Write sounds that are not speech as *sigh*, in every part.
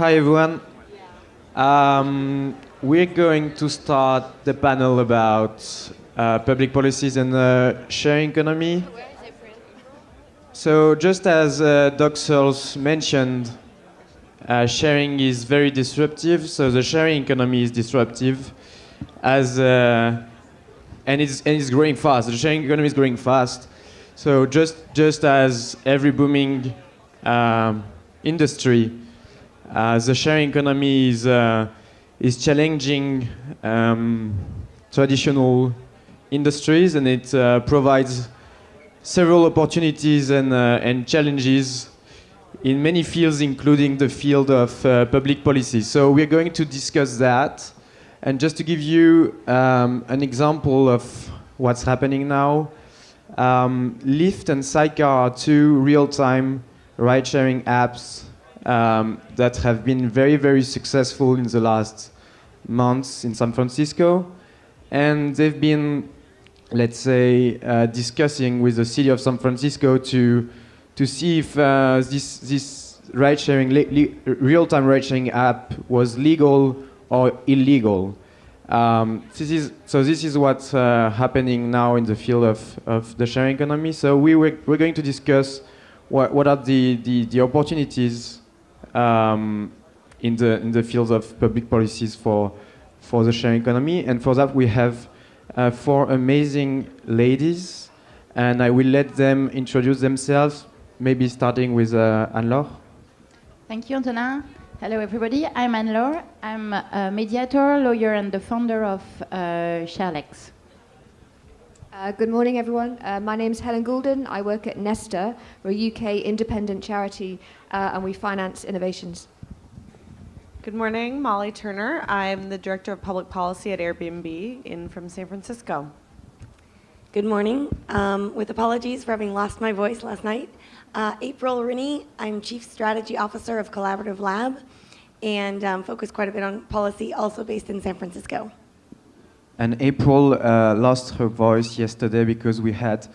Hi, everyone. Um, we're going to start the panel about uh, public policies and uh, sharing economy. So, just as uh, Doc Searls mentioned, uh, sharing is very disruptive. So, the sharing economy is disruptive, as uh, and it's and it's growing fast. The sharing economy is growing fast. So, just just as every booming um, industry, the sharing economy is uh, is challenging um, traditional industries and it uh, provides several opportunities and, uh, and challenges in many fields, including the field of uh, public policy. So we're going to discuss that. And just to give you um, an example of what's happening now, um, Lyft and Sidecar are two real-time ride-sharing apps um, that have been very, very successful in the last months in San Francisco. And they've been, let's say, uh, discussing with the city of San Francisco to, to see if uh, this, this ride-sharing, real-time ride-sharing app was legal or illegal. Um, this is, so this is what's uh, happening now in the field of, of the sharing economy. So we were, we're going to discuss what, what are the, the, the opportunities um, in the in the fields of public policies for for the sharing economy. And for that, we have uh, four amazing ladies, and I will let them introduce themselves. Maybe starting with uh, Anne-Laure. Thank you, Antonin. Hello, everybody. I'm Anne-Laure. I'm a mediator, lawyer, and the founder of uh, ShareLex. Uh, good morning, everyone. Uh, my name is Helen Goulden. I work at Nesta, we're a UK independent charity uh, and we finance innovations. Good morning, Molly Turner. I'm the Director of Public Policy at Airbnb in from San Francisco. Good morning. Um, with apologies for having lost my voice last night. Uh, April Rinne, I'm Chief Strategy Officer of Collaborative Lab and um, focus quite a bit on policy, also based in San Francisco. And April uh, lost her voice yesterday because we had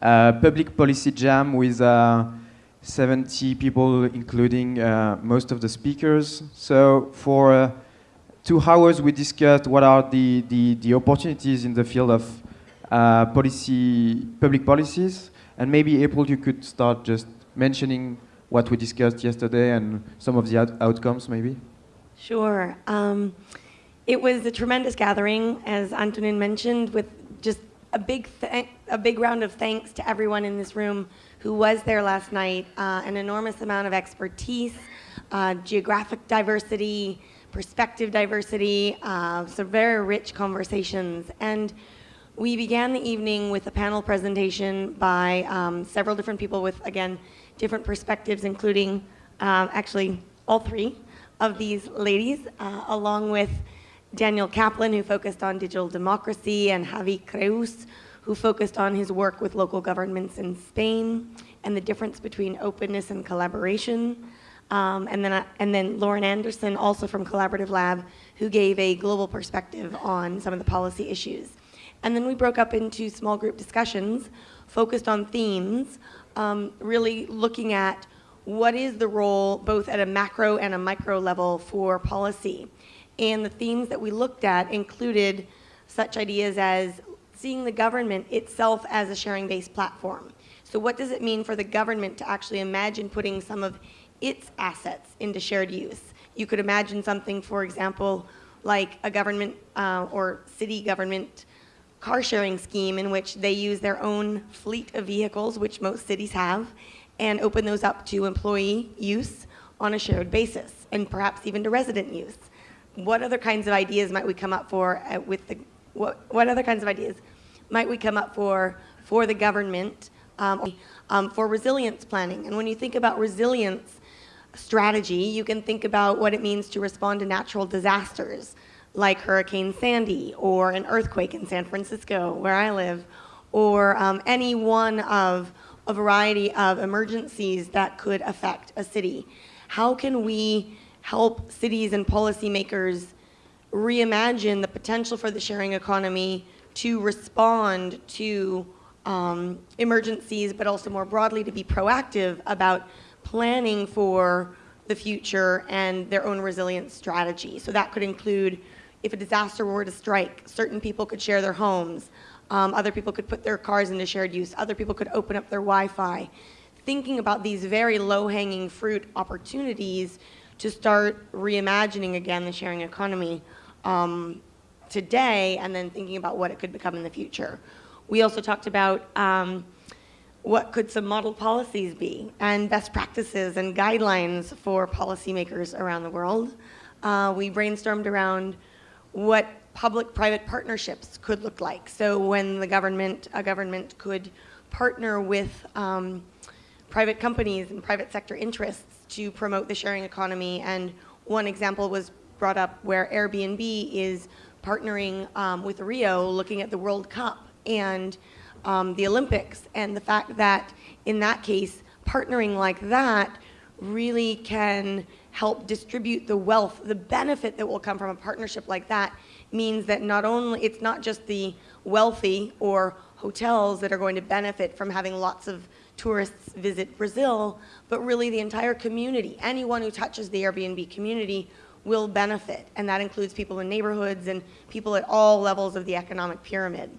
a public policy jam with uh, 70 people, including uh, most of the speakers. So for uh, two hours, we discussed what are the, the, the opportunities in the field of uh, policy, public policies. And maybe, April, you could start just mentioning what we discussed yesterday and some of the out outcomes, maybe? Sure. Um, it was a tremendous gathering, as Antonin mentioned, with just a big, a big round of thanks to everyone in this room who was there last night, uh, an enormous amount of expertise, uh, geographic diversity, perspective diversity, uh, so very rich conversations. And we began the evening with a panel presentation by um, several different people with, again, different perspectives, including um, actually all three of these ladies, uh, along with Daniel Kaplan, who focused on digital democracy, and Javi Creus, who focused on his work with local governments in Spain and the difference between openness and collaboration. Um, and, then, uh, and then Lauren Anderson, also from Collaborative Lab, who gave a global perspective on some of the policy issues. And then we broke up into small group discussions focused on themes, um, really looking at what is the role both at a macro and a micro level for policy. And the themes that we looked at included such ideas as seeing the government itself as a sharing-based platform. So what does it mean for the government to actually imagine putting some of its assets into shared use? You could imagine something, for example, like a government uh, or city government car sharing scheme in which they use their own fleet of vehicles, which most cities have, and open those up to employee use on a shared basis, and perhaps even to resident use. What other kinds of ideas might we come up for uh, with the what, what other kinds of ideas might we come up for for the government um, um, for resilience planning? And when you think about resilience strategy, you can think about what it means to respond to natural disasters like Hurricane Sandy or an earthquake in San Francisco, where I live, or um, any one of a variety of emergencies that could affect a city. How can we help cities and policymakers reimagine the potential for the sharing economy to respond to um, emergencies, but also more broadly to be proactive about planning for the future and their own resilience strategy. So that could include if a disaster were to strike, certain people could share their homes, um, other people could put their cars into shared use, other people could open up their Wi Fi. Thinking about these very low hanging fruit opportunities to start reimagining again the sharing economy um, today and then thinking about what it could become in the future. We also talked about um, what could some model policies be and best practices and guidelines for policymakers around the world. Uh, we brainstormed around what public-private partnerships could look like. So when the government, a government could partner with um, private companies and private sector interests to promote the sharing economy. And one example was brought up where Airbnb is partnering um, with Rio, looking at the World Cup and um, the Olympics, and the fact that in that case, partnering like that really can help distribute the wealth, the benefit that will come from a partnership like that means that not only, it's not just the wealthy or hotels that are going to benefit from having lots of tourists visit Brazil, but really the entire community. Anyone who touches the Airbnb community will benefit, and that includes people in neighborhoods and people at all levels of the economic pyramid.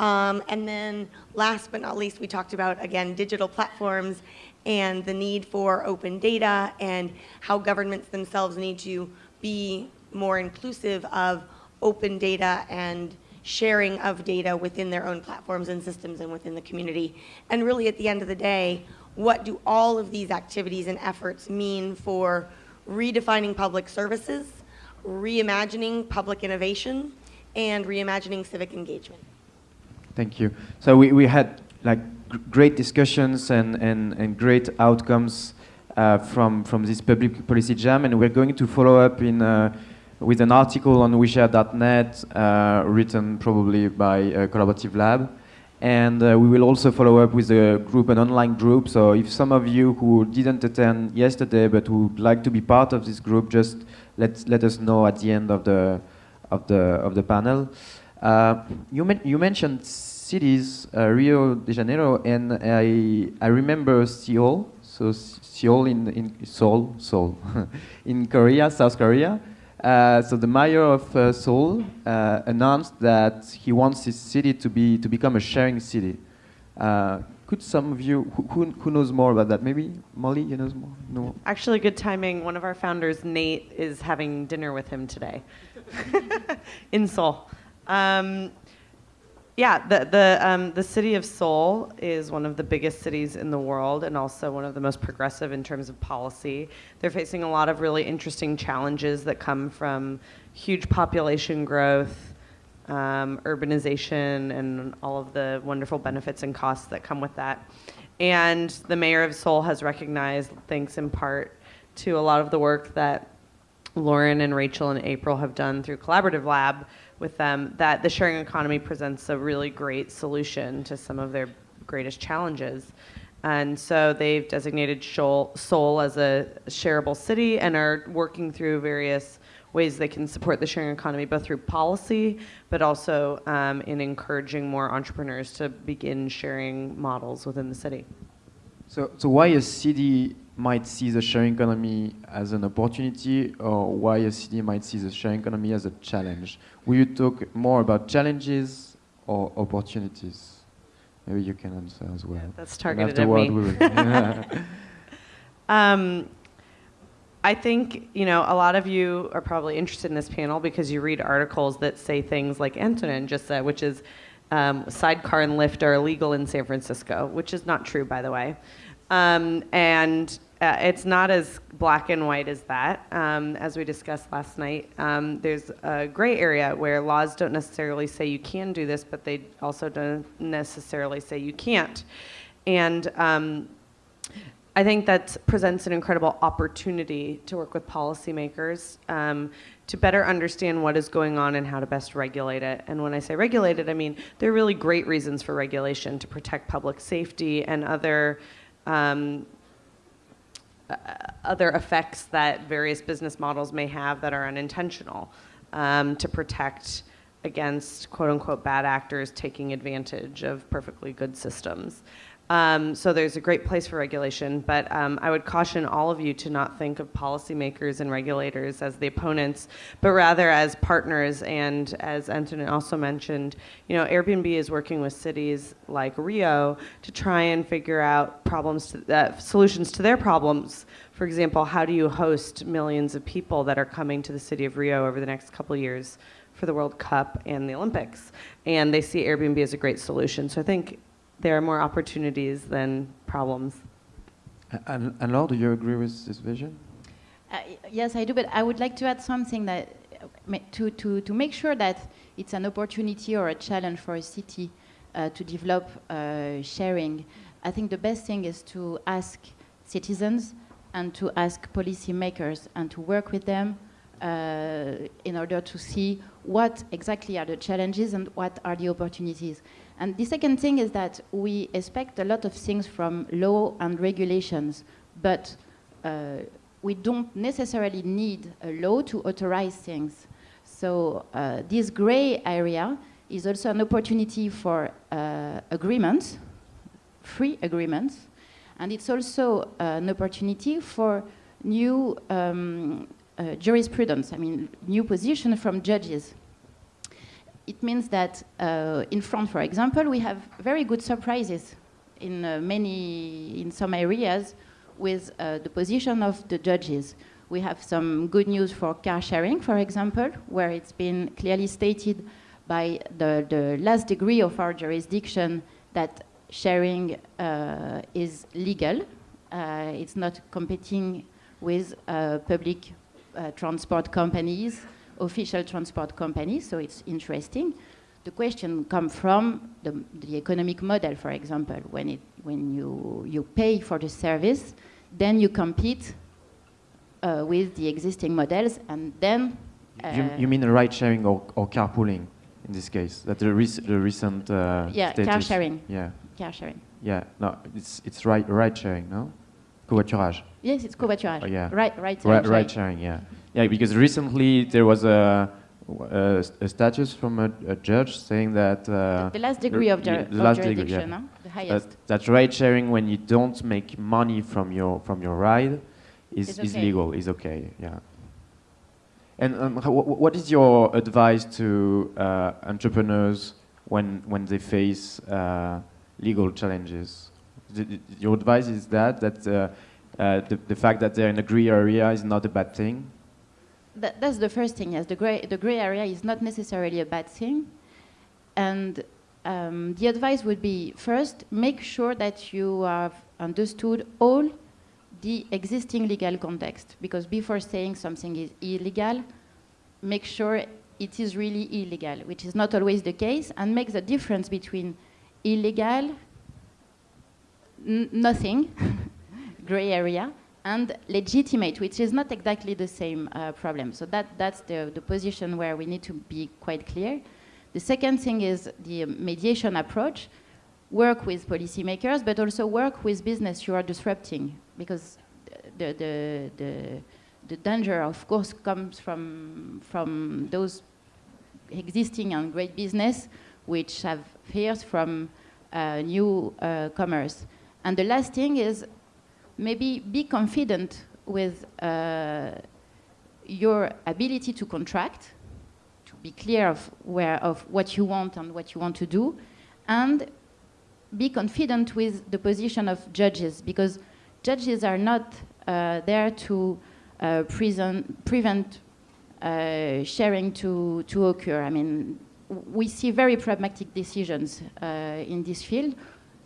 Um, and then last but not least, we talked about, again, digital platforms and the need for open data and how governments themselves need to be more inclusive of open data and sharing of data within their own platforms and systems and within the community. And really at the end of the day, what do all of these activities and efforts mean for redefining public services, reimagining public innovation, and reimagining civic engagement? Thank you. So we, we had like great discussions and, and, and great outcomes uh, from, from this public policy jam, and we're going to follow up in, uh, with an article on ouishare.net uh, written probably by Collaborative Lab. And uh, we will also follow up with a group, an online group. So if some of you who didn't attend yesterday but would like to be part of this group, just let, let us know at the end of the, of the, of the panel. Uh, you, men you mentioned cities, uh, Rio de Janeiro, and I, I remember Seoul, so Seoul in, in Seoul, Seoul, *laughs* in Korea, South Korea. Uh, so the mayor of uh, Seoul uh, announced that he wants his city to be to become a sharing city. Uh, could some of you who, who, knows more about that? Maybe Molly, you know more. No. Actually, good timing. One of our founders, Nate, is having dinner with him today *laughs* in Seoul. Um, yeah, the the um, the city of Seoul is one of the biggest cities in the world, and also one of the most progressive in terms of policy. They're facing a lot of really interesting challenges that come from huge population growth, um, urbanization, and all of the wonderful benefits and costs that come with that. And the mayor of Seoul has recognized, thanks in part to a lot of the work that Lauren and Rachel and April have done through Collaborative Lab with them that the sharing economy presents a really great solution to some of their greatest challenges. And so they've designated Seoul as a shareable city and are working through various ways they can support the sharing economy, both through policy, but also um, in encouraging more entrepreneurs to begin sharing models within the city. So, so why a city might see the sharing economy as an opportunity or why a city might see the sharing economy as a challenge. Will you talk more about challenges or opportunities? Maybe you can answer as well. Yeah, that's targeted at me. We will. *laughs* *laughs* um, I think you know a lot of you are probably interested in this panel because you read articles that say things like Antonin just said, which is um, sidecar and Lyft are illegal in San Francisco, which is not true, by the way. Um, and uh, it's not as black and white as that. Um, as we discussed last night, um, there's a gray area where laws don't necessarily say you can do this, but they also don't necessarily say you can't. And um, I think that presents an incredible opportunity to work with policymakers um, to better understand what is going on and how to best regulate it. And when I say regulate it, I mean there are really great reasons for regulation to protect public safety and other um, other effects that various business models may have that are unintentional um, to protect against quote unquote bad actors taking advantage of perfectly good systems. Um, so there's a great place for regulation, but um, I would caution all of you to not think of policymakers and regulators as the opponents, but rather as partners. And as Antonin also mentioned, you know, Airbnb is working with cities like Rio to try and figure out problems, to, uh, solutions to their problems. For example, how do you host millions of people that are coming to the city of Rio over the next couple years for the World Cup and the Olympics? And they see Airbnb as a great solution. So I think there are more opportunities than problems. And, and Laure, do you agree with this vision? Uh, yes, I do, but I would like to add something that uh, to, to, to make sure that it's an opportunity or a challenge for a city uh, to develop uh, sharing. I think the best thing is to ask citizens and to ask policymakers and to work with them uh, in order to see what exactly are the challenges and what are the opportunities. And the second thing is that we expect a lot of things from law and regulations, but uh, we don't necessarily need a law to authorize things. So uh, this gray area is also an opportunity for uh, agreements, free agreements, and it's also an opportunity for new um, uh, jurisprudence, I mean, new position from judges it means that uh, in France, for example, we have very good surprises in uh, many, in some areas with uh, the position of the judges. We have some good news for car sharing, for example, where it's been clearly stated by the, the last degree of our jurisdiction that sharing uh, is legal. Uh, it's not competing with uh, public transport companies official transport companies, so it's interesting. The question comes from the, the, economic model, for example. When, it, when you, you pay for the service, then you compete uh, with the existing models, and then... Uh, you, you, mean ride sharing or, or carpooling in this case? That the, rec the recent uh, Yeah, car sharing. Yeah. Car sharing. Yeah, no, it's, it's ride, ride sharing, no? Covoiturage. Yes, it's covoiturage. Oh, yeah. Right, right. Ride, ride sharing, yeah. Yeah, because recently there was a, a, a status from a, a, judge saying that uh, the, the, last degree of, the, the last degree, yeah. huh? the highest. That, that ride sharing when you don't make money from your from your ride is okay. is legal, is okay. Yeah. And um, what is your advice to uh, entrepreneurs when when they face uh, legal challenges? The, your advice is that that uh, the, the fact that they're in a gray area is not a bad thing that, that's the first thing, yes. The gray, the gray area is not necessarily a bad thing. And um, the advice would be first, make sure that you have understood all the existing legal context. Because before saying something is illegal, make sure it is really illegal, which is not always the case, and make the difference between illegal, nothing, *laughs* gray area, and legitimate, which is not exactly the same uh, problem. So that, that's the, the position where we need to be quite clear. The second thing is the mediation approach. Work with policymakers, but also work with business you are disrupting, because the, the, the, the danger, of course, comes from, from those existing and great business which have fears from uh, new uh, commerce. And the last thing is maybe be confident with uh, your ability to contract, to be clear of where of what you want and what you want to do, and be confident with the position of judges because judges are not uh, there to uh, prevent uh, sharing to, to occur. I mean, we see very pragmatic decisions uh, in this field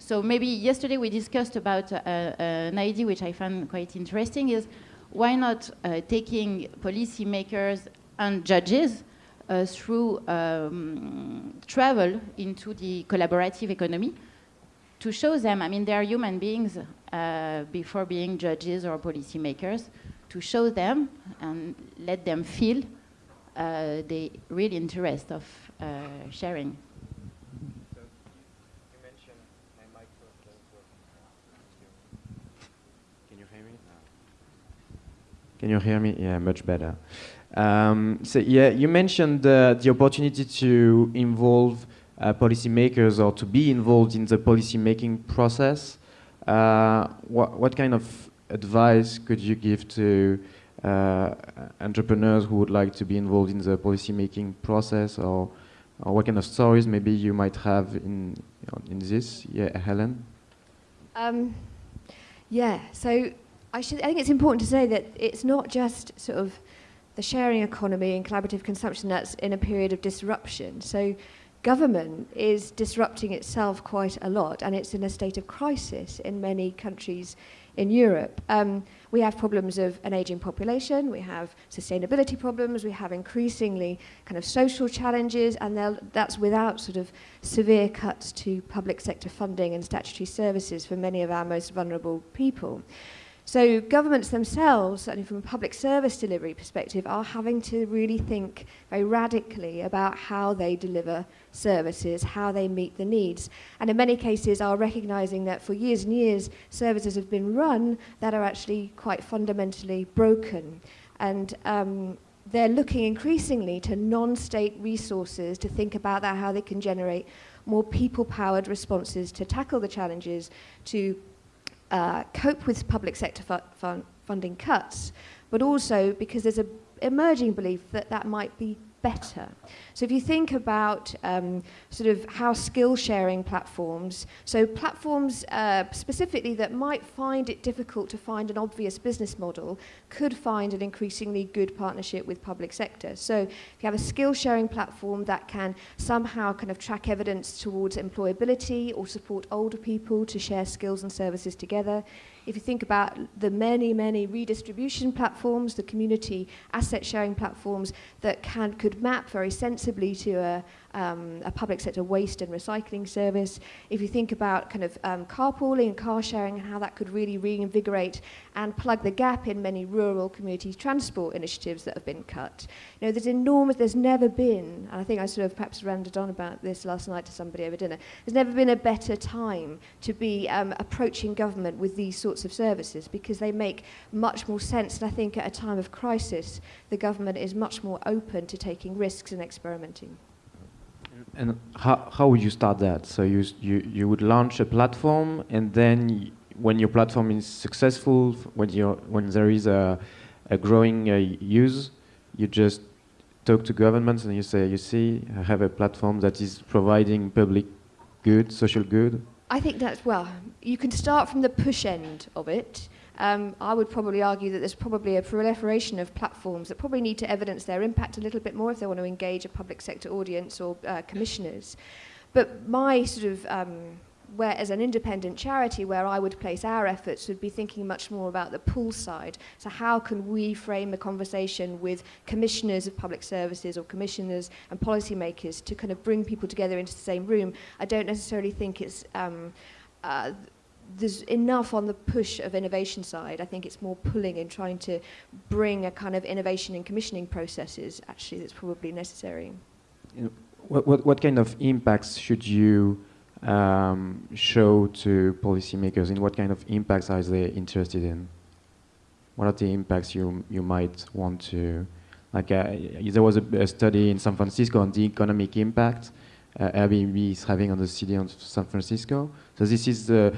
so maybe yesterday we discussed about uh, uh, an idea which I found quite interesting is why not uh, taking policymakers and judges uh, through um, travel into the collaborative economy to show them, I mean, they are human beings uh, before being judges or policymakers, to show them and let them feel uh, the real interest of sharing. Can you hear me? Yeah, much better. Um, so yeah, you mentioned uh, the opportunity to involve uh, policymakers or to be involved in the policy making process. Uh, what, what kind of advice could you give to uh, entrepreneurs who would like to be involved in the policy making process or, or what kind of stories maybe you might have in, in this? Yeah, Helen? Um, yeah, so I, should, I think it's important to say that it's not just sort of the sharing economy and collaborative consumption that's in a period of disruption. So government is disrupting itself quite a lot and it's in a state of crisis in many countries in Europe. Um, we have problems of an aging population, we have sustainability problems, we have increasingly kind of social challenges, and that's without sort of severe cuts to public sector funding and statutory services for many of our most vulnerable people. So governments themselves, certainly from a public service delivery perspective, are having to really think very radically about how they deliver services, how they meet the needs. And in many cases are recognizing that for years and years, services have been run that are actually quite fundamentally broken. And um, they're looking increasingly to non-state resources to think about that, how they can generate more people-powered responses to tackle the challenges, to uh, cope with public sector fu fun funding cuts, but also because there's an emerging belief that that might be better. So if you think about um, sort of how skill sharing platforms, so platforms uh, specifically that might find it difficult to find an obvious business model, could find an increasingly good partnership with public sector. So if you have a skill sharing platform that can somehow kind of track evidence towards employability or support older people to share skills and services together, if you think about the many, many redistribution platforms, the community asset sharing platforms that can, could map very sensibly to a, um, a public sector waste and recycling service. If you think about kind of um, carpooling and car sharing and how that could really reinvigorate and plug the gap in many rural community transport initiatives that have been cut. You know, there's enormous, there's never been, and I think I sort of perhaps ranted on about this last night to somebody over dinner, there's never been a better time to be um, approaching government with these sorts of services because they make much more sense. And I think at a time of crisis, the government is much more open to taking risks and experimenting. And how, how would you start that? So you, you, you would launch a platform and then when your platform is successful, when, you when there is a, a growing uh, use, you just talk to governments and you say, you see, I have a platform that is providing public good, social good? I think that's, well, you can start from the push end of it um, I would probably argue that there's probably a proliferation of platforms that probably need to evidence their impact a little bit more if they want to engage a public sector audience or uh, commissioners. But my sort of, um, where as an independent charity, where I would place our efforts would be thinking much more about the pull side. So how can we frame a conversation with commissioners of public services or commissioners and policymakers to kind of bring people together into the same room? I don't necessarily think it's um, uh, there's enough on the push of innovation side. I think it's more pulling and trying to bring a kind of innovation and commissioning processes actually that's probably necessary. what, what, what kind of impacts should you um, show to policymakers? In what kind of impacts are they interested in? What are the impacts you, you might want to, like uh, there was a, a, study in San Francisco on the economic impact uh, Airbnb is having on the city of San Francisco. So this is the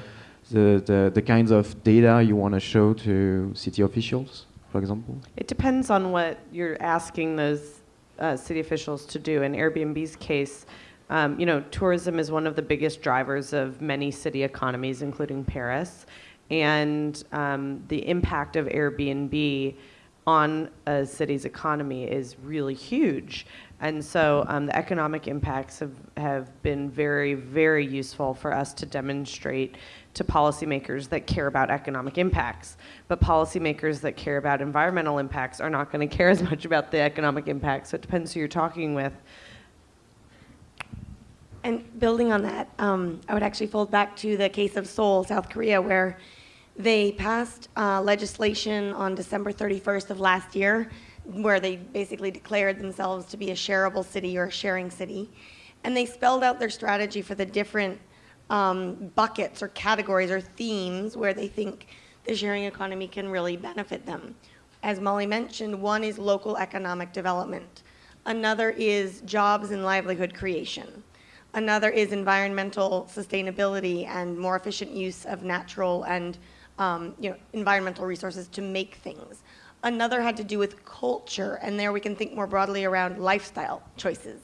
the, the, the kinds of data you want to show to city officials, for example? It depends on what you're asking those uh, city officials to do. In Airbnb's case, um, you know, tourism is one of the biggest drivers of many city economies, including Paris. And um, the impact of Airbnb on a city's economy is really huge. And so um, the economic impacts have, have been very, very useful for us to demonstrate to policymakers that care about economic impacts. But policymakers that care about environmental impacts are not going to care as much about the economic impacts. So it depends who you're talking with. And building on that, um, I would actually fold back to the case of Seoul, South Korea, where they passed uh, legislation on December 31st of last year, where they basically declared themselves to be a shareable city or a sharing city. And they spelled out their strategy for the different um, buckets or categories or themes where they think the sharing economy can really benefit them. As Molly mentioned, one is local economic development. Another is jobs and livelihood creation. Another is environmental sustainability and more efficient use of natural and um, you know, environmental resources to make things. Another had to do with culture, and there we can think more broadly around lifestyle choices.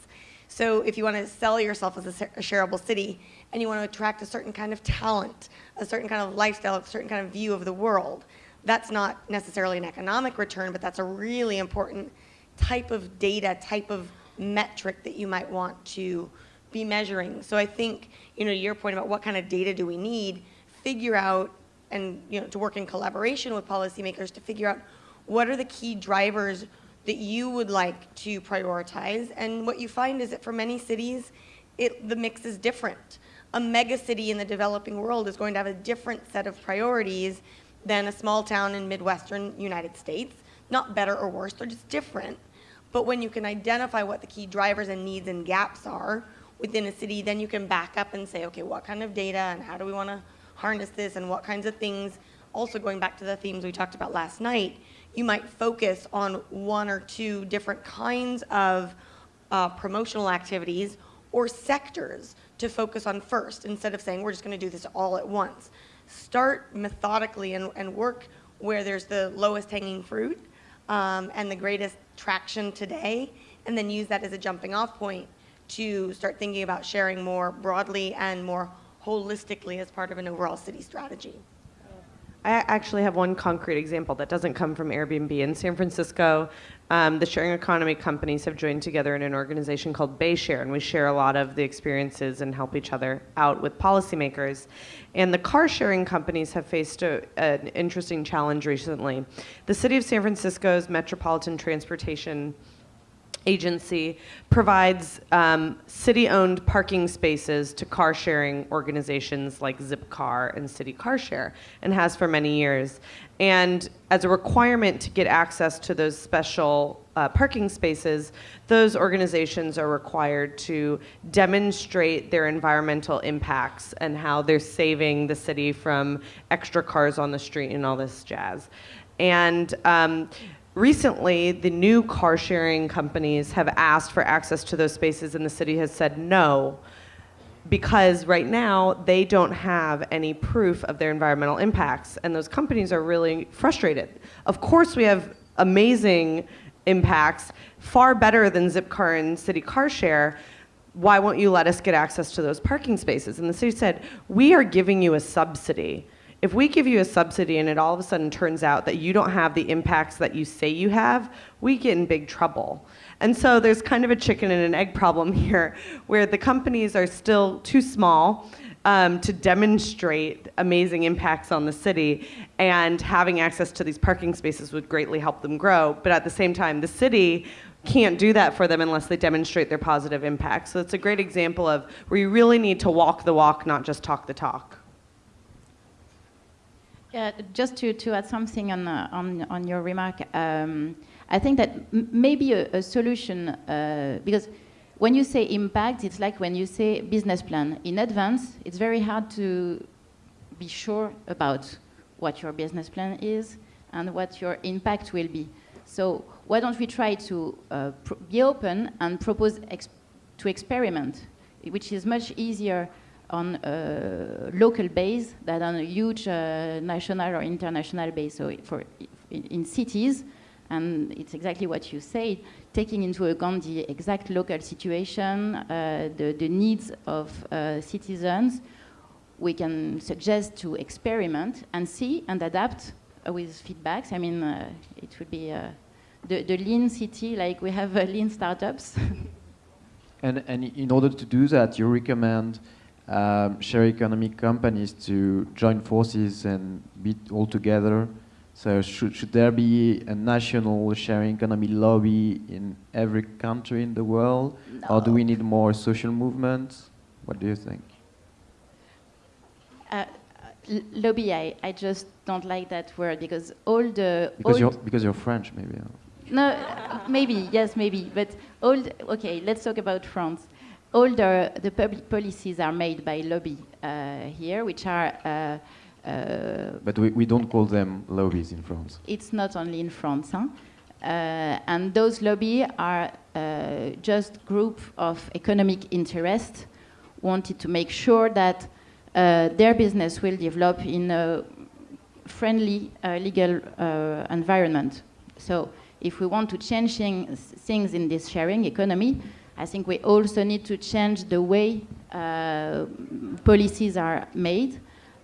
So if you want to sell yourself as a, a shareable city and you want to attract a certain kind of talent, a certain kind of lifestyle, a certain kind of view of the world, that's not necessarily an economic return, but that's a really important type of data, type of metric that you might want to be measuring. So I think, you know, your point about what kind of data do we need, figure out and, you know, to work in collaboration with policymakers to figure out what are the key drivers that you would like to prioritize. And what you find is that for many cities, it, the mix is different. A mega city in the developing world is going to have a different set of priorities than a small town in Midwestern United States. Not better or worse, they're just different. But when you can identify what the key drivers and needs and gaps are within a city, then you can back up and say, okay, what kind of data and how do we want to harness this and what kinds of things, also going back to the themes we talked about last night, you might focus on one or two different kinds of uh, promotional activities or sectors to focus on first instead of saying we're just going to do this all at once. Start methodically and, and work where there's the lowest hanging fruit um, and the greatest traction today, and then use that as a jumping off point to start thinking about sharing more broadly and more holistically as part of an overall city strategy. I actually have one concrete example that doesn't come from Airbnb. In San Francisco, um, the sharing economy companies have joined together in an organization called BayShare, and we share a lot of the experiences and help each other out with policymakers. And the car sharing companies have faced a, an interesting challenge recently. The city of San Francisco's Metropolitan Transportation agency provides um, city-owned parking spaces to car sharing organizations like Zipcar and City Car Share and has for many years. And as a requirement to get access to those special uh, parking spaces, those organizations are required to demonstrate their environmental impacts and how they're saving the city from extra cars on the street and all this jazz. And um, recently, the new car sharing companies have asked for access to those spaces, and the city has said no because right now they don't have any proof of their environmental impacts, and those companies are really frustrated. Of course, we have amazing impacts, far better than Zipcar and City Car Share. Why won't you let us get access to those parking spaces? And the city said, We are giving you a subsidy if we give you a subsidy and it all of a sudden turns out that you don't have the impacts that you say you have, we get in big trouble. And so there's kind of a chicken and an egg problem *laughs* here where the companies are still too small um, to demonstrate amazing impacts on the city, and having access to these parking spaces would greatly help them grow. But at the same time, the city can't do that for them unless they demonstrate their positive impact. So it's a great example of where you really need to walk the walk, not just talk the talk. Yeah, just to, to add something on, uh, on, on your remark, um, I think that maybe a, a solution, uh, because when you say impact, it's like when you say business plan. In advance, it's very hard to be sure about what your business plan is and what your impact will be. So why don't we try to uh, be open and propose to experiment, which is much easier on a local base than on a huge uh, national or international base. So for in, in, cities, and it's exactly what you said, taking into account the exact local situation, uh, the, the needs of uh, citizens, we can suggest to experiment and see and adapt uh, with feedbacks. I mean, uh, it would be uh, the, the lean city, like we have lean startups. *laughs* and, and in order to do that, you recommend um, share economic companies to join forces and be all together. So should, should there be a national sharing economy lobby in every country in the world? No. Or do we need more social movements? What do you think? Uh, lobby, I, I just don't like that word because all the... Because, you're, because you're French, maybe. No, maybe, yes, maybe. But all, okay, let's talk about France all the, the public policies are made by lobby uh, here, which are. Uh, uh, but we, we don't call them lobbies in France. It's not only in France. Huh? Uh, and those lobbies are uh, just group of economic interest wanted to make sure that uh, their business will develop in a friendly uh, legal uh, environment. So if we want to change things, things in this sharing economy, I think we also need to change the way uh, policies are made.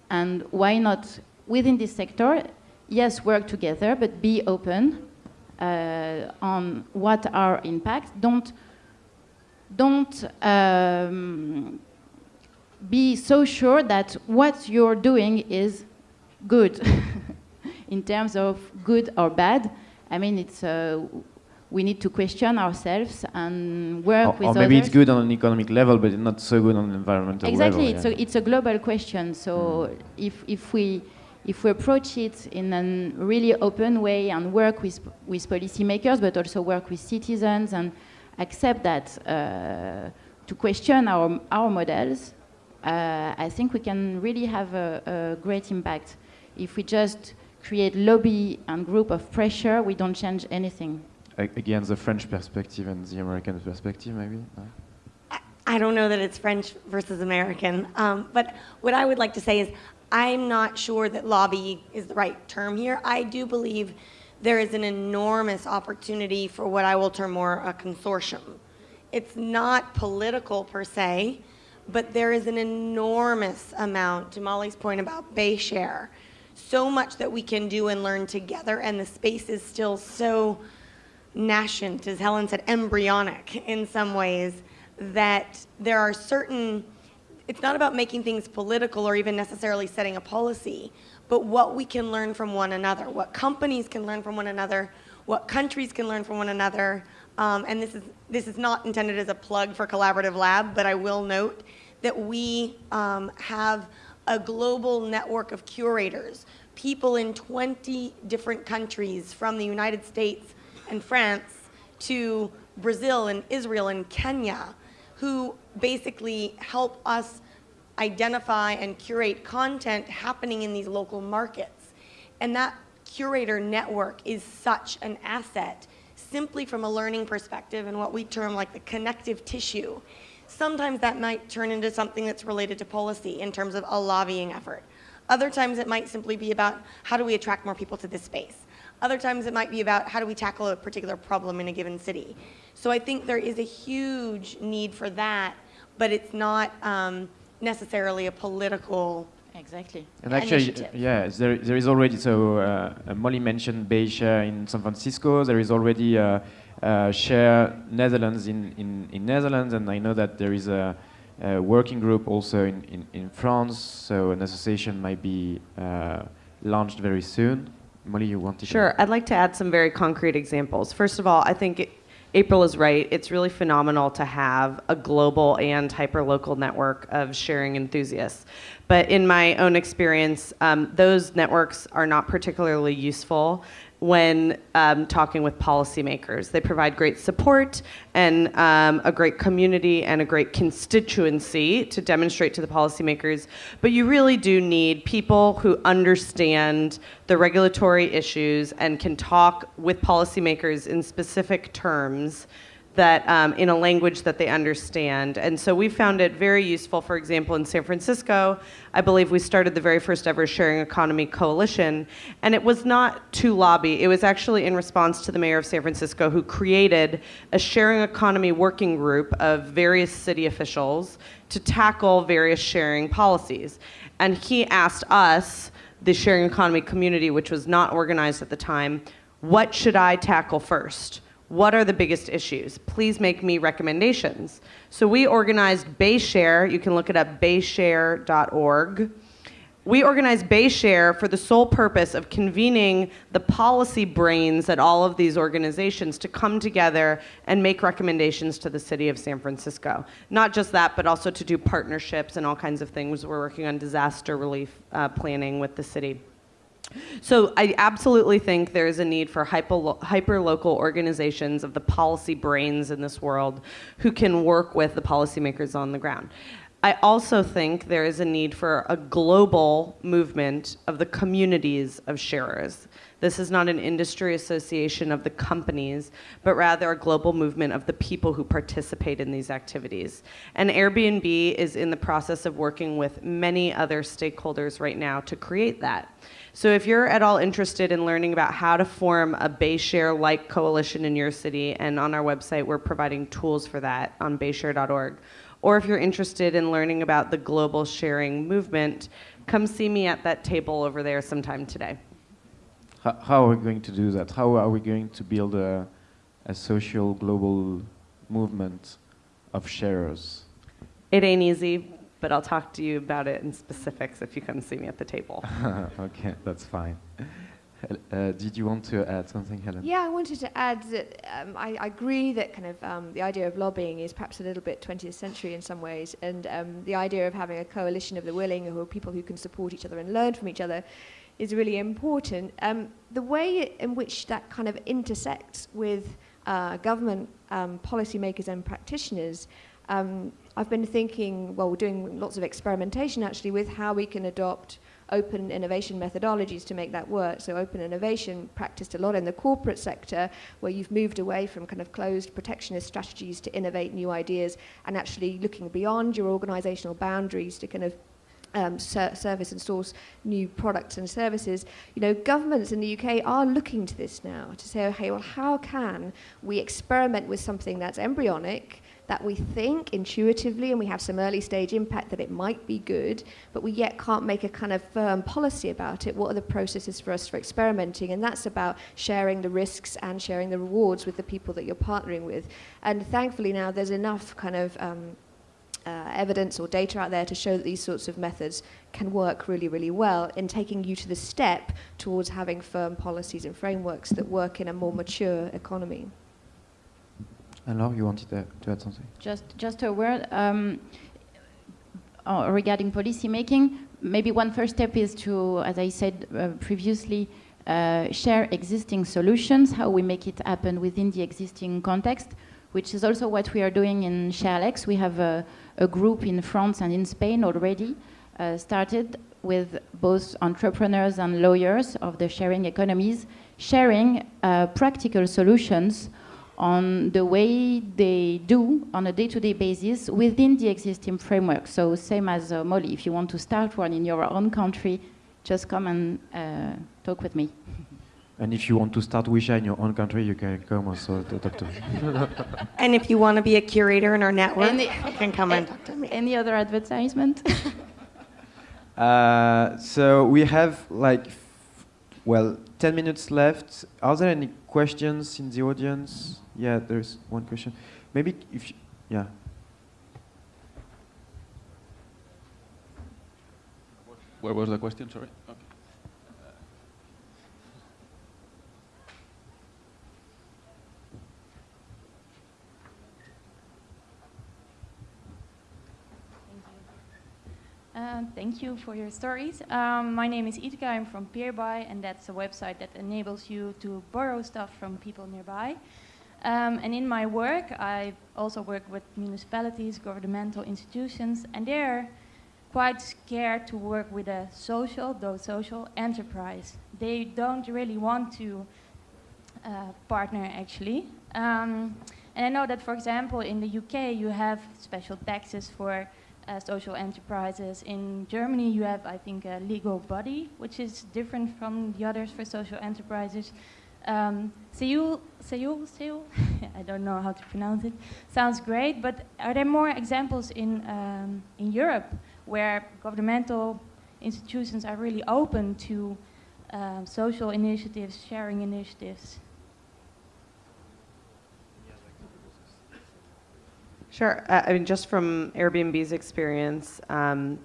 And why not, within this sector, yes, work together, but be open uh, on what our impacts. Don't, don't um, be so sure that what you're doing is good *laughs* in terms of good or bad. I mean, it's uh, we need to question ourselves and work or, with or maybe others. it's good on an economic level, but it's not so good on an environmental exactly, level. it's yeah. a it's a global question. So if if we if we approach it in a really open way and work with with policymakers, but also work with citizens and accept that uh, to question our our models, uh, I think we can really have a, a great impact. If we just create lobby and group of pressure, we don't change anything. Again, the French perspective and the American perspective, maybe. I don't know that it's French versus American, um, but what I would like to say is I'm not sure that lobby is the right term here. I do believe there is an enormous opportunity for what I will term more a consortium. It's not political per se, but there is an enormous amount, to Molly's point about Bay Share, so much that we can do and learn together, and the space is still so nascent, as Helen said, embryonic in some ways, that there are certain, it's not about making things political or even necessarily setting a policy, but what we can learn from one another, what companies can learn from one another, what countries can learn from one another. Um, and this is, this is not intended as a plug for Collaborative Lab, but I will note that we um, have a global network of curators, people in 20 different countries from the United States and France to Brazil and Israel and Kenya, who basically help us identify and curate content happening in these local markets. And that curator network is such an asset simply from a learning perspective and what we term like the connective tissue. Sometimes that might turn into something that's related to policy in terms of a lobbying effort. Other times it might simply be about how do we attract more people to this space. Other times it might be about how do we tackle a particular problem in a given city. So I think there is a huge need for that, but it's not um, necessarily a political Exactly. And actually, initiative. yeah, there, there is already, so uh, Molly mentioned Bay Share in San Francisco. There is already uh, uh, Share Netherlands in, in, in Netherlands, and I know that there is a, a working group also in, in, in France, so an association might be uh, launched very soon. You? Sure. I'd like to add some very concrete examples. First of all, I think it, April is right. It's really phenomenal to have a global and hyperlocal network of sharing enthusiasts. But in my own experience, um, those networks are not particularly useful when um, talking with policymakers. They provide great support and um, a great community and a great constituency to demonstrate to the policymakers. But you really do need people who understand the regulatory issues and can talk with policymakers in specific terms that um, in a language that they understand. And so we found it very useful, for example, in San Francisco. I believe we started the very first ever sharing economy coalition. And it was not to lobby, it was actually in response to the mayor of San Francisco who created a sharing economy working group of various city officials to tackle various sharing policies. And he asked us, the sharing economy community, which was not organized at the time, what should I tackle first? What are the biggest issues? Please make me recommendations. So we organized Bayshare. You can look it up, bayshare.org. We organized Bayshare for the sole purpose of convening the policy brains at all of these organizations to come together and make recommendations to the city of San Francisco. Not just that, but also to do partnerships and all kinds of things. We're working on disaster relief uh, planning with the city. So I absolutely think there is a need for hyper local organizations of the policy brains in this world who can work with the policymakers on the ground. I also think there is a need for a global movement of the communities of sharers. This is not an industry association of the companies, but rather a global movement of the people who participate in these activities. And Airbnb is in the process of working with many other stakeholders right now to create that. So if you're at all interested in learning about how to form a BayShare-like coalition in your city, and on our website we're providing tools for that on bayshare.org, or if you're interested in learning about the global sharing movement, come see me at that table over there sometime today. How, how are we going to do that? How are we going to build a, a social global movement of sharers? It ain't easy, but I'll talk to you about it in specifics if you come see me at the table. *laughs* okay, that's fine. Uh, did you want to add something, Helen? Yeah, I wanted to add that um, I, I, agree that kind of um, the idea of lobbying is perhaps a little bit 20th century in some ways, and um, the idea of having a coalition of the willing, who are people who can support each other and learn from each other, is really important. Um, the way in which that kind of intersects with uh, government um, policymakers and practitioners, um, I've been thinking, well, we're doing lots of experimentation actually with how we can adopt open innovation methodologies to make that work. So open innovation practiced a lot in the corporate sector where you've moved away from kind of closed protectionist strategies to innovate new ideas and actually looking beyond your organizational boundaries to kind of um, ser service and source new products and services, you know, governments in the UK are looking to this now to say, okay, well, how can we experiment with something that's embryonic, that we think intuitively and we have some early stage impact that it might be good, but we yet can't make a kind of firm policy about it. What are the processes for us for experimenting? And that's about sharing the risks and sharing the rewards with the people that you're partnering with. And thankfully now there's enough kind of um, uh, evidence or data out there to show that these sorts of methods can work really, really well in taking you to the step towards having firm policies and frameworks that work in a more mature economy. And Laure, you wanted to, to add something? Just, just a word um, uh, regarding policy making. Maybe one first step is to, as I said uh, previously, uh, share existing solutions, how we make it happen within the existing context, which is also what we are doing in ShareLex. We have a, a group in France and in Spain already uh, started with both entrepreneurs and lawyers of the sharing economies, sharing uh, practical solutions on the way they do on a day-to-day -day basis within the existing framework. So same as uh, Molly, if you want to start one in your own country, just come and uh, talk with me. *laughs* And if you want to start OuiShare in your own country, you can come also to talk to me. *laughs* and if you want to be a curator in our network, any, you can come and talk to me. Any other advertisement? *laughs* uh, so we have like, well, 10 minutes left. Are there any questions in the audience? Yeah, there's one question. Maybe if, you, yeah. Where was the question, sorry? Uh, thank you for your stories. Um, my name is Itka, I'm from Peerby, and that's a website that enables you to borrow stuff from people nearby. Um, and in my work, I also work with municipalities, governmental institutions, and they're quite scared to work with a social, though social, enterprise. They don't really want to uh, partner, actually. Um, and I know that, for example, in the UK, you have special taxes for social enterprises. In Germany, you have, I think, a legal body, which is different from the others for social enterprises. Um, Seoul, Seoul, Seoul, *laughs* I don't know how to pronounce it, sounds great, but are there more examples in, um, in Europe where governmental institutions are really open to um, social initiatives, sharing initiatives? Sure. Uh, I mean, just from Airbnb's experience, um,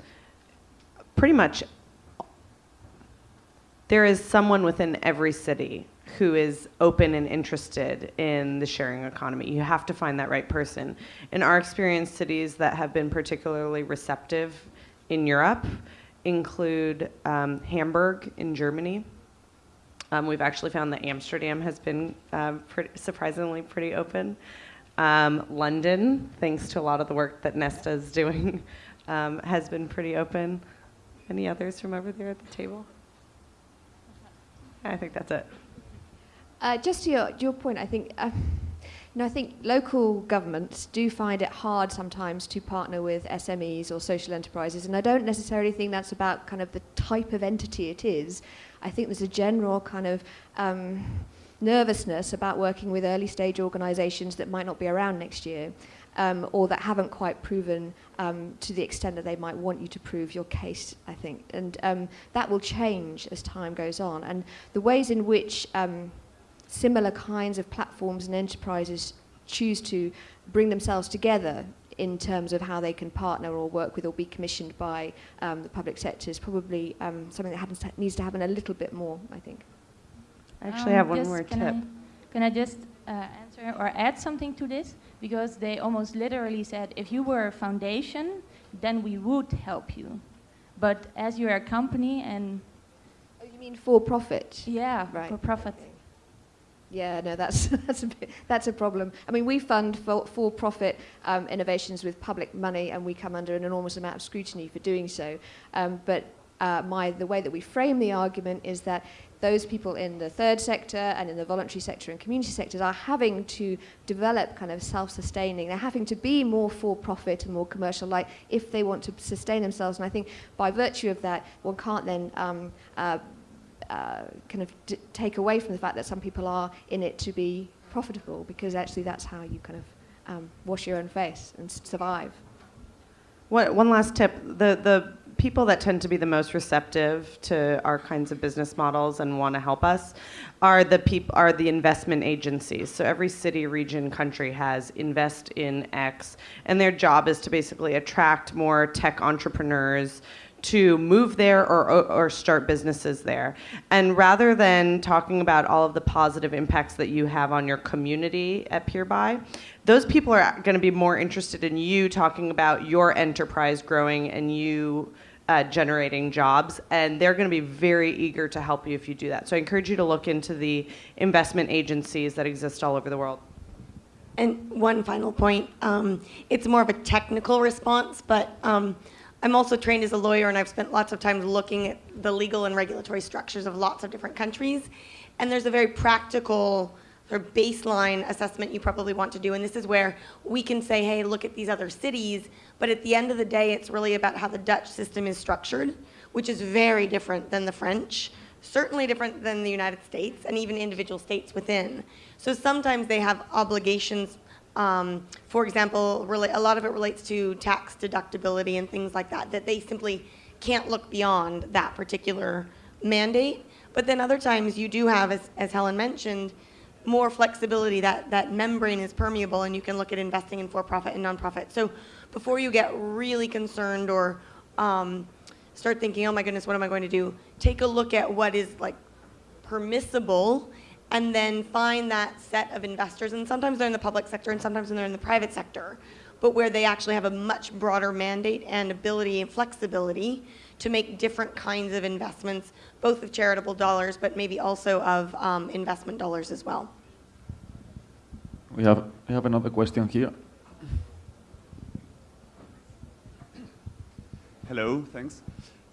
pretty much there is someone within every city who is open and interested in the sharing economy. You have to find that right person. In our experience, cities that have been particularly receptive in Europe include um, Hamburg in Germany. Um, we've actually found that Amsterdam has been uh, pretty, surprisingly pretty open. Um, London, thanks to a lot of the work that Nesta is doing. *laughs* um, has been pretty open. Any others from over there at the table? I think that's it. Uh, just to your, your point, I think, uh, know, I think local governments do find it hard sometimes to partner with SMEs or social enterprises, and I don't necessarily think that's about kind of the type of entity it is. I think there's a general kind of um, nervousness about working with early stage organizations that might not be around next year. Um, or that haven't quite proven um, to the extent that they might want you to prove your case, I think. And um, that will change as time goes on. And the ways in which um, similar kinds of platforms and enterprises choose to bring themselves together in terms of how they can partner or work with or be commissioned by um, the public sector is probably um, something that happens, needs to happen a little bit more, I think. I actually have one just- more can tip. I, can I just uh, answer or add something to this? Because they almost literally said, if you were a foundation, then we would help you. But as you're a company and Oh, you mean for profit? yeah, Right. for profit. Yeah, no, that's *laughs* that's a bit, that's a problem. I mean, we fund for, for-profit um, innovations with public money, and we come under an enormous amount of scrutiny for doing so. Um, but uh, my the way that we frame the argument is that those people in the third sector and in the voluntary sector and community sectors are having to develop kind of self-sustaining. They're having to be more for-profit and more commercial, like if they want to sustain themselves. And I think by virtue of that, one can't then um, uh, uh, kind of take away from the fact that some people are in it to be profitable because actually that's how you kind of um, wash your own face and survive. One, one last tip: the the people that tend to be the most receptive to our kinds of business models and want to help us are the peop- are the investment agencies. So every city, region, country has invest in X, and their job is to basically attract more tech entrepreneurs to move there or, or start businesses there. And rather than talking about all of the positive impacts that you have on your community at Peerby, those people are going to be more interested in you talking about your enterprise growing and you uh, generating jobs. And they're going to be very eager to help you if you do that. So I encourage you to look into the investment agencies that exist all over the world. And one final point, um, it's more of a technical response, but um, I'm also trained as a lawyer and I've spent lots of time looking at the legal and regulatory structures of lots of different countries. And there's a very practical sort of baseline assessment you probably want to do. And this is where we can say, hey, look at these other cities. But at the end of the day, it's really about how the Dutch system is structured, which is very different than the French certainly different than the United States and even individual states within. So sometimes they have obligations. Um, for example, really, a lot of it relates to tax deductibility and things like that, that they simply can't look beyond that particular mandate. But then other times you do have, as, as Helen mentioned, more flexibility, that, that membrane is permeable and you can look at investing in for-profit and nonprofit. So before you get really concerned or um, start thinking, oh my goodness, what am I going to do? Take a look at what is like permissible and then find that set of investors. And sometimes they're in the public sector and sometimes they're in the private sector, but where they actually have a much broader mandate and ability and flexibility to make different kinds of investments, both of charitable dollars, but maybe also of um, investment dollars as well. We have, we have another question here. Hello, thanks.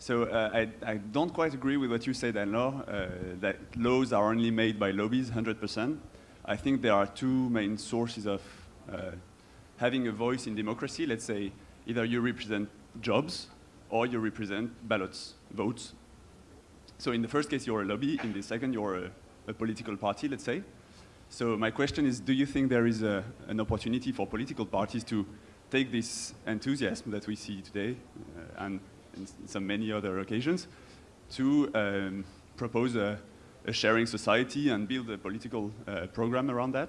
So uh, I, I don't quite agree with what you said, Anne-Laure, uh, that laws are only made by lobbies 100%. I think there are two main sources of uh, having a voice in democracy. Let's say either you represent jobs or you represent ballots, votes. So in the first case, you're a lobby. In the second, you're a, a political party, let's say. So my question is, do you think there is a, an opportunity for political parties to take this enthusiasm that we see today uh, and in some many other occasions to um, propose a, a, sharing society and build a political uh, program around that?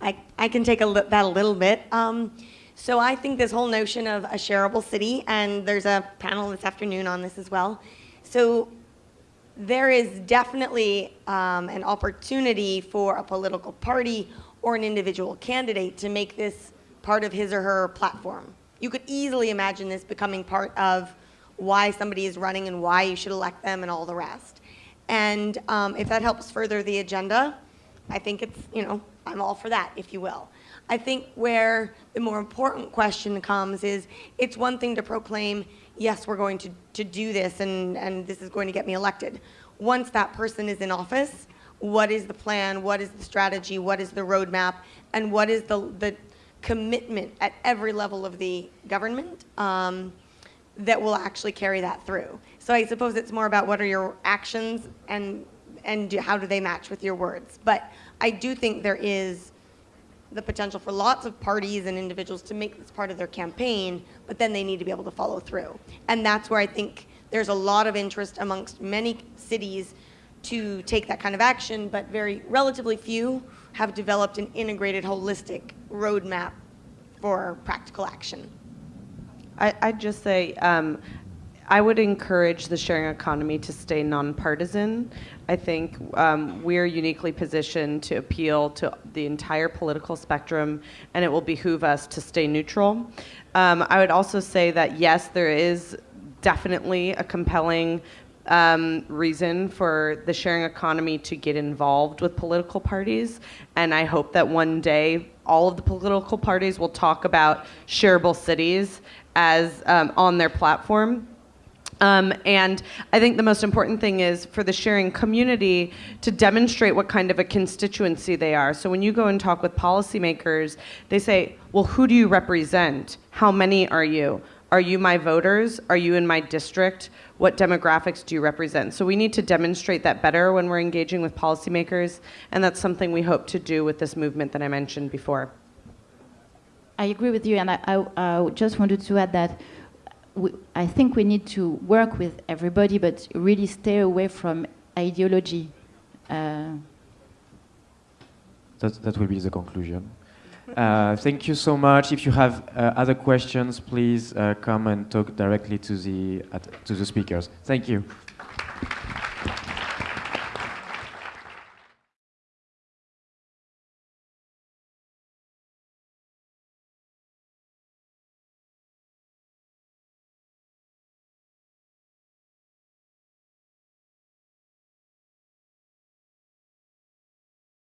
I, I can take a that a little bit. Um, so I think this whole notion of a shareable city, and there's a panel this afternoon on this as well. So there is definitely um, an opportunity for a political party or an individual candidate to make this part of his or her platform. You could easily imagine this becoming part of why somebody is running and why you should elect them and all the rest. And um, if that helps further the agenda, I think it's, you know, I'm all for that, if you will. I think where the more important question comes is it's one thing to proclaim, yes, we're going to, to do this and, and this is going to get me elected. Once that person is in office, what is the plan? What is the strategy? What is the roadmap? And what is the, the commitment at every level of the government um, that will actually carry that through? So I suppose it's more about what are your actions and, and do, how do they match with your words. But I do think there is the potential for lots of parties and individuals to make this part of their campaign, but then they need to be able to follow through. And that's where I think there's a lot of interest amongst many cities to take that kind of action, but very relatively few have developed an integrated, holistic roadmap for practical action. I, I'd just say um, I would encourage the sharing economy to stay nonpartisan. I think um, we're uniquely positioned to appeal to the entire political spectrum, and it will behoove us to stay neutral. Um, I would also say that yes, there is definitely a compelling um, reason for the sharing economy to get involved with political parties. And I hope that one day all of the political parties will talk about shareable cities as um, on their platform. Um, and I think the most important thing is for the sharing community to demonstrate what kind of a constituency they are. So when you go and talk with policymakers, they say, well, who do you represent? How many are you? Are you my voters? Are you in my district? What demographics do you represent? So we need to demonstrate that better when we're engaging with policymakers, and that's something we hope to do with this movement that I mentioned before. I agree with you, and I, I, I just wanted to add that we, I think we need to work with everybody, but really stay away from ideology. Uh, that, that will be the conclusion. Uh, thank you so much. If you have uh, other questions, please uh, come and talk directly to the, to the speakers. Thank you.